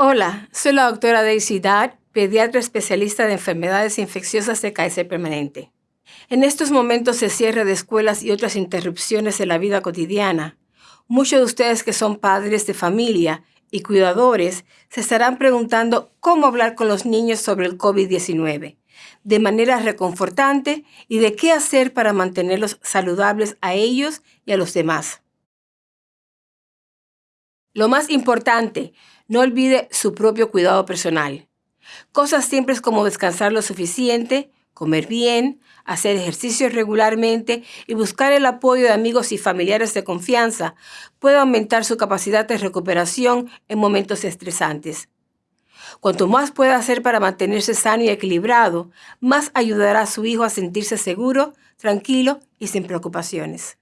Hola, soy la doctora Daisy Dad, pediatra especialista de enfermedades infecciosas de Kaiser Permanente. En estos momentos de cierre de escuelas y otras interrupciones en la vida cotidiana, muchos de ustedes que son padres de familia y cuidadores se estarán preguntando cómo hablar con los niños sobre el COVID-19 de manera reconfortante y de qué hacer para mantenerlos saludables a ellos y a los demás. Lo más importante, no olvide su propio cuidado personal. Cosas simples como descansar lo suficiente, comer bien, hacer ejercicio regularmente y buscar el apoyo de amigos y familiares de confianza puede aumentar su capacidad de recuperación en momentos estresantes. Cuanto más pueda hacer para mantenerse sano y equilibrado, más ayudará a su hijo a sentirse seguro, tranquilo y sin preocupaciones.